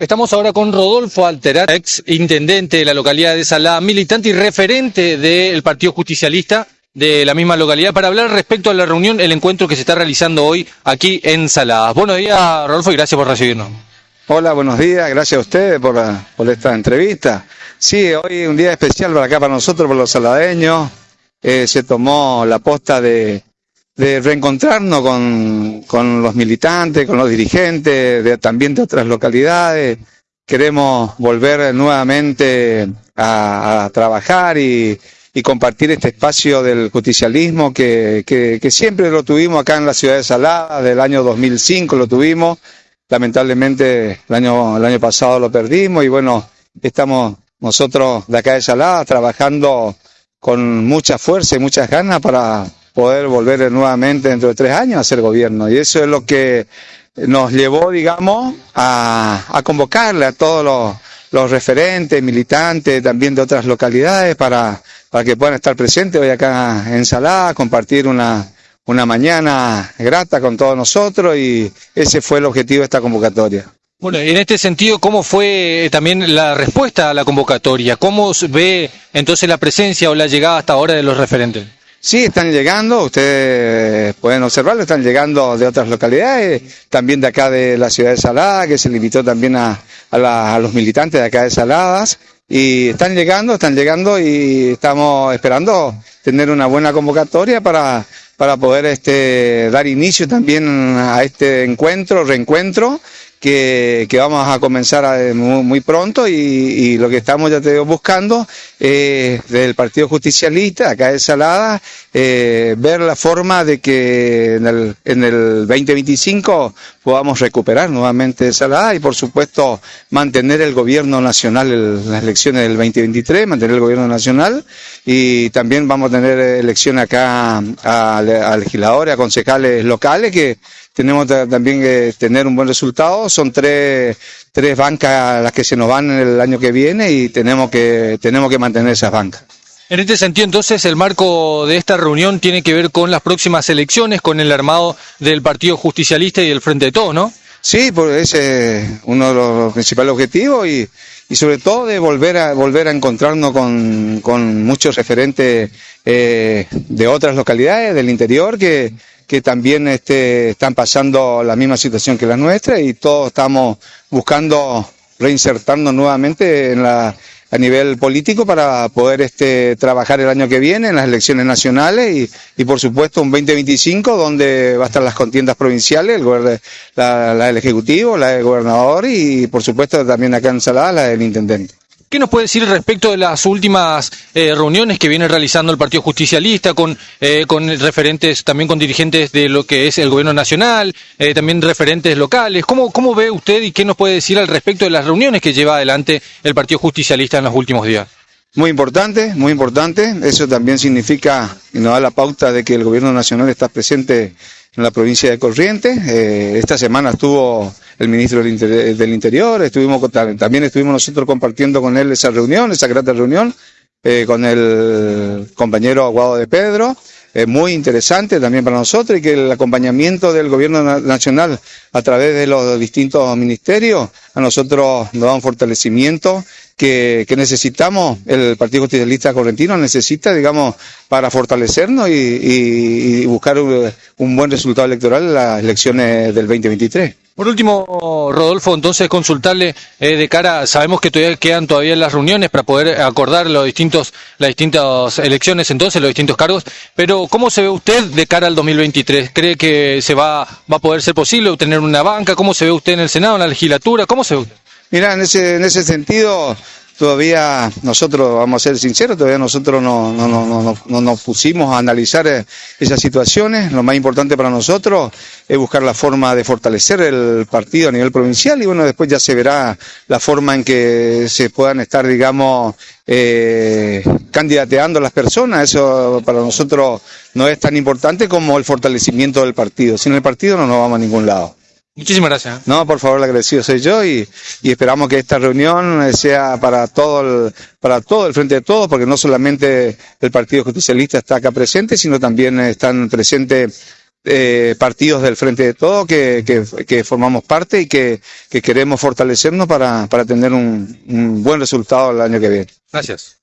Estamos ahora con Rodolfo Alterat, ex intendente de la localidad de Salada, militante y referente del Partido Justicialista de la misma localidad, para hablar respecto a la reunión, el encuentro que se está realizando hoy aquí en Saladas. Buenos días, Rodolfo, y gracias por recibirnos. Hola, buenos días, gracias a ustedes por, esta entrevista. Sí, hoy es un día especial para acá, para nosotros, por los saladeños. Eh, se tomó la posta de, de reencontrarnos con, con, los militantes, con los dirigentes, de, también de otras localidades. Queremos volver nuevamente a, a trabajar y, y, compartir este espacio del justicialismo que, que, que, siempre lo tuvimos acá en la ciudad de Salada, del año 2005 lo tuvimos. Lamentablemente el año, el año pasado lo perdimos y bueno, estamos nosotros de acá de Salada trabajando con mucha fuerza y muchas ganas para poder volver nuevamente dentro de tres años a ser gobierno. Y eso es lo que nos llevó, digamos, a, a convocarle a todos los, los, referentes, militantes, también de otras localidades, para, para que puedan estar presentes hoy acá en Salada, compartir una, una mañana grata con todos nosotros y ese fue el objetivo de esta convocatoria. Bueno, en este sentido, ¿cómo fue también la respuesta a la convocatoria? ¿Cómo ve entonces la presencia o la llegada hasta ahora de los referentes? Sí, están llegando, ustedes pueden observarlo, están llegando de otras localidades, también de acá de la ciudad de Salada, que se limitó también a, a, la, a los militantes de acá de Saladas, y están llegando, están llegando y estamos esperando tener una buena convocatoria para, para poder este, dar inicio también a este encuentro, reencuentro, que, que, vamos a comenzar a, muy, muy, pronto y, y, lo que estamos ya te digo buscando eh, del Partido Justicialista, acá de Salada, eh, ver la forma de que en el, en el 2025 podamos recuperar nuevamente Salada y por supuesto mantener el gobierno nacional en las elecciones del 2023, mantener el gobierno nacional. Y también vamos a tener elecciones acá a, a legisladores, a concejales locales que tenemos también que tener un buen resultado. Son tres, tres bancas las que se nos van en el año que viene y tenemos que, tenemos que mantener esas bancas. En este sentido, entonces, el marco de esta reunión tiene que ver con las próximas elecciones, con el armado del Partido Justicialista y el Frente de Todos, ¿no? Sí, pues ese es uno de los principales objetivos y, y sobre todo de volver a volver a encontrarnos con, con muchos referentes eh, de otras localidades del interior que, que también este, están pasando la misma situación que la nuestra y todos estamos buscando reinsertarnos nuevamente en la, a nivel político para poder este, trabajar el año que viene en las elecciones nacionales y, y por supuesto un 2025 donde va a estar las contiendas provinciales, el, la, la del Ejecutivo, la del Gobernador y por supuesto también acá en Salada la del Intendente. ¿Qué nos puede decir respecto de las últimas eh, reuniones que viene realizando el Partido Justicialista con, eh, con referentes, también con dirigentes de lo que es el gobierno nacional, eh, también referentes locales? ¿Cómo, ¿Cómo ve usted y qué nos puede decir al respecto de las reuniones que lleva adelante el Partido Justicialista en los últimos días? Muy importante, muy importante. Eso también significa y nos da la pauta de que el gobierno nacional está presente en la provincia de Corrientes. Eh, esta semana estuvo el ministro del, Inter del Interior, también estuvimos nosotros compartiendo con él esa reunión, esa grata reunión, eh, con el compañero Aguado de Pedro. Eh, muy interesante también para nosotros y que el acompañamiento del gobierno nacional a través de los distintos ministerios a nosotros nos da un fortalecimiento que, que, necesitamos, el Partido Justicialista Correntino necesita, digamos, para fortalecernos y, y, buscar un, un, buen resultado electoral en las elecciones del 2023. Por último, Rodolfo, entonces consultarle eh, de cara, sabemos que todavía quedan todavía las reuniones para poder acordar los distintos, las distintas elecciones, entonces los distintos cargos, pero ¿cómo se ve usted de cara al 2023? ¿Cree que se va, va a poder ser posible obtener una banca? ¿Cómo se ve usted en el Senado, en la legislatura? ¿Cómo se ve usted? Mira, en ese, en ese sentido, todavía nosotros, vamos a ser sinceros, todavía nosotros no, no, no, no, no nos pusimos a analizar esas situaciones. Lo más importante para nosotros es buscar la forma de fortalecer el partido a nivel provincial y bueno, después ya se verá la forma en que se puedan estar, digamos, eh, candidateando las personas. Eso para nosotros no es tan importante como el fortalecimiento del partido. Sin el partido no nos vamos a ningún lado. Muchísimas gracias. No, por favor, el agradecido soy yo y, y, esperamos que esta reunión sea para todo el, para todo el frente de todos, porque no solamente el Partido Justicialista está acá presente, sino también están presentes eh, partidos del Frente de Todo que, que, que formamos parte y que, que queremos fortalecernos para, para tener un, un buen resultado el año que viene. Gracias.